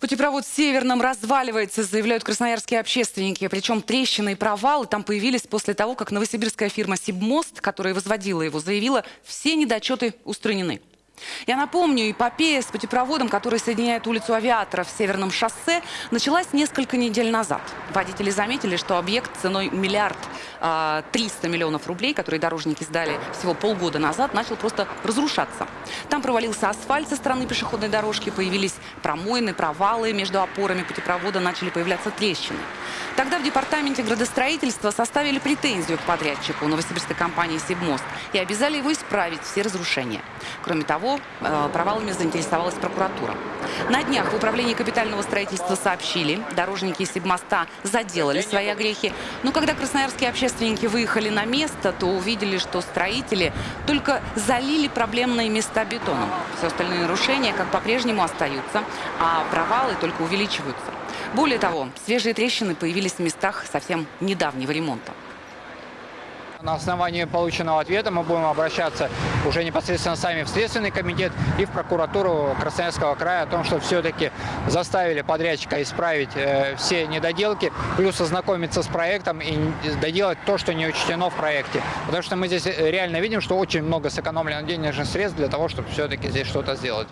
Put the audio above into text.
Путепровод в Северном разваливается, заявляют красноярские общественники. Причем трещины и провалы там появились после того, как новосибирская фирма «Сибмост», которая возводила его, заявила, все недочеты устранены. Я напомню, эпопея с путепроводом, который соединяет улицу Авиаторов с Северным шоссе, началась несколько недель назад. Водители заметили, что объект ценой миллиард а, триста миллионов рублей, которые дорожники сдали всего полгода назад, начал просто разрушаться. Там провалился асфальт со стороны пешеходной дорожки, появились промоины, провалы между опорами путепровода, начали появляться трещины. Тогда в департаменте градостроительства составили претензию к подрядчику новосибирской компании «Сибмост» и обязали его исправить все разрушения. Кроме того, э, провалами заинтересовалась прокуратура. На днях в управлении капитального строительства сообщили, дорожники Сибмоста заделали свои огрехи. Но когда красноярские общественники выехали на место, то увидели, что строители только залили проблемные места бетоном. Все остальные нарушения как по-прежнему остаются, а провалы только увеличиваются. Более того, свежие трещины появились в местах совсем недавнего ремонта. На основании полученного ответа мы будем обращаться уже непосредственно сами в Следственный комитет и в прокуратуру Красноярского края о том, что все-таки заставили подрядчика исправить э, все недоделки, плюс ознакомиться с проектом и доделать то, что не учтено в проекте. Потому что мы здесь реально видим, что очень много сэкономлено денежных средств для того, чтобы все-таки здесь что-то сделать.